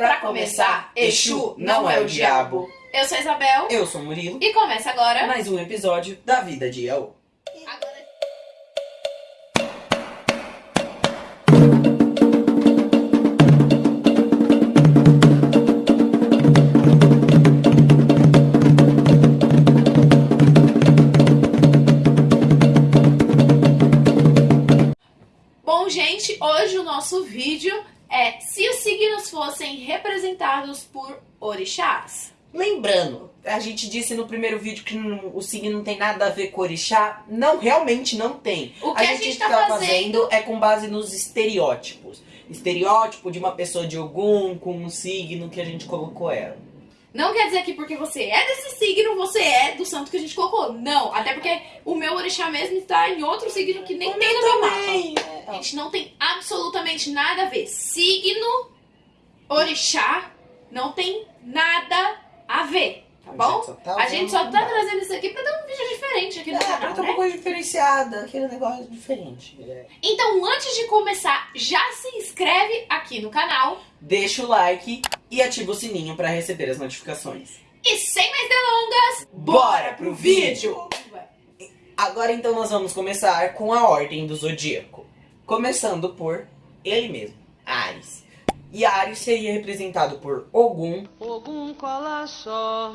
Pra começar, Exu não é o diabo. Eu sou a Isabel Eu sou o Murilo. e começa agora. Mais um episódio da Vida de. Agora- Bom, gente, hoje o nosso vídeo é se signos fossem representados por orixás. Lembrando, a gente disse no primeiro vídeo que não- o signo não tem nada a ver com orixá. Não, realmente não tem. O que a gente tá fazendo é com base nos estereótipos. Estereótipo de uma pessoa de Ogum com um signo que a gente colocou ela. Não quer dizer que porque você é desse signo, você é do santo que a gente colocou. Não, até porque o meu orixá mesmo está em outro signo que nem tem no meu mapa. Também. A gente não tem absolutamente nada a ver. Signo, orixá, não tem nada a ver, tá bom? só tá A gente só tá trazendo isso aqui pra dar um vídeo diferente aqui no É, pra canal, uma né? coisa diferenciada, aquele negócio diferente. É. Então, antes de começar, já se inscreve aqui no canal. Deixa o like e ativa o sininho para receber as notificações. E sem mais delongas, Bora pro vídeo! Agora então nós vamos começar com a ordem do zodíaco. Começando por ele mesmo, Ares. E Ares seria representado por Ogum, Ogum cola só,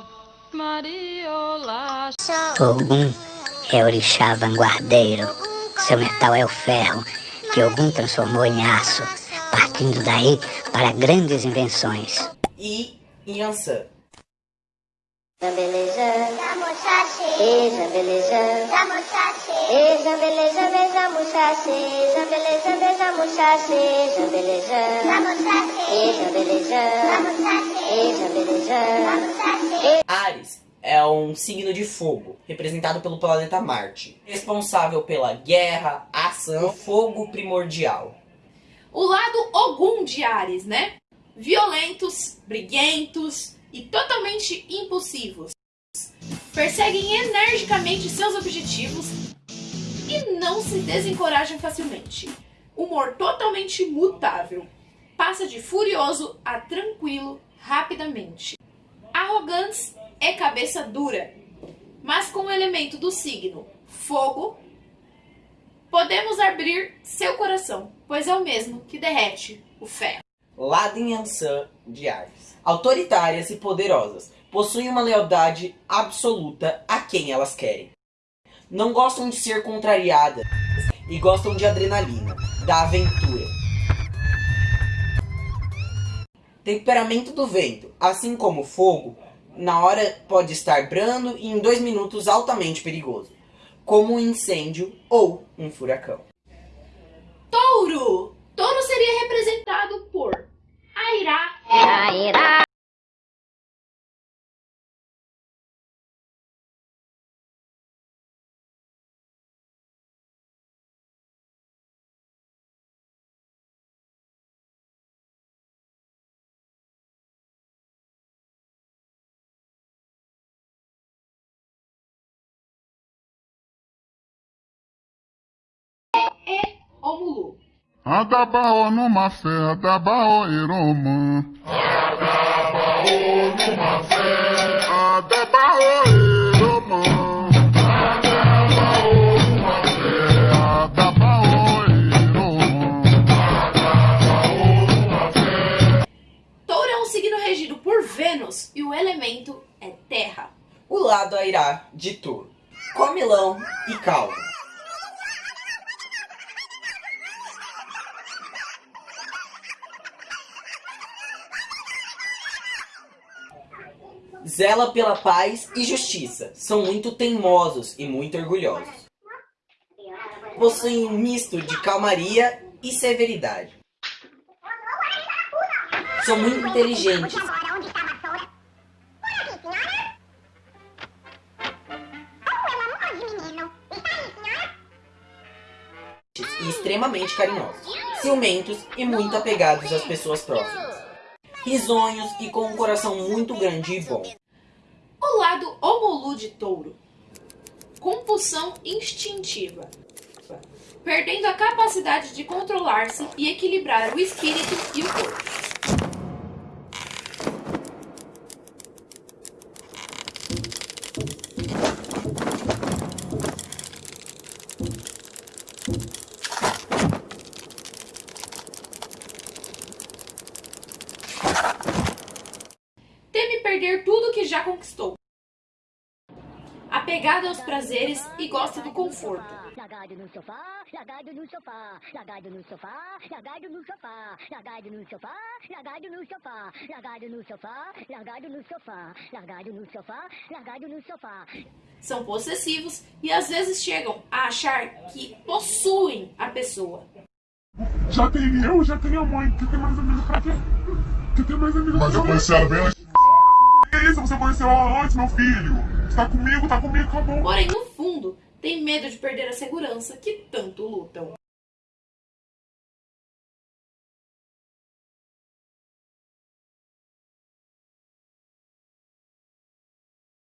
Mariola Ogum é orixá vanguardeiro. Seu metal é o ferro, que Ogum transformou em aço, partindo daí para grandes invenções. e Yansan. Jambelejã, e jambelejã, e e e. Ares é um signo de fogo, representado pelo planeta Marte, responsável pela guerra, ação, fogo primordial. o lado Ogum de Ares, né? Violentos, briguentos e totalmente impulsivos. Perseguem energicamente seus objetivos e não se desencorajam facilmente. Humor totalmente mutável. Passa de furioso a tranquilo rapidamente. Arrogantes é cabeça dura, mas com o elemento do signo fogo, podemos abrir seu coração, pois é o mesmo que derrete o ferro. Lado Yansan de Ares. Autoritárias e poderosas, possuem uma lealdade absoluta a quem elas querem. Não gostam de ser contrariadas e gostam de adrenalina, da aventura. Temperamento do vento, assim como o fogo, na hora pode estar brando e em dois minutos altamente perigoso, como um incêndio ou um furacão. Touro! Touro seria representado Romulu. Adabaô numa fé, Adabaô iromã. Adabaô numa fé, Adabaô iromã. Adabaô numa fé, Adabaô iromã. Touro é um signo regido por Vênus e o elemento é terra. O lado Airá de touro, comilão e calmo. Zela pela paz e justiça. São muito teimosos e muito orgulhosos. Possuem um misto de calmaria e severidade. São muito inteligentes e extremamente carinhosos, ciumentos e muito apegados às pessoas próximas. Risonhos e com um coração muito grande e bom. O lado Omolu de touro. Compulsão instintiva. Perdendo a capacidade de controlar-se e equilibrar o espírito e o corpo. Teme perder tudo que já conquistou. Apegado aos prazeres e gosta do conforto. Lagardo no sofá, lagardo no sofá, lagardo no sofá, lagardo no sofá, lagardo no sofá, lagardo no sofá, lagardo no sofá, lagardo no sofá, lagardo no sofá, lagardo no sofá. São possessivos e às vezes chegam a achar que possuem a pessoa. Já tem eu, já tem a mãe. Quer ter mais amigo pra quê? Quer ter mais amigo Mas eu conheci ela bem antes. Que isso? Você conheceu ela antes, meu filho? Você tá comigo, tá comigo, acabou. Porém, no fundo, tem medo de perder a segurança que tanto lutam.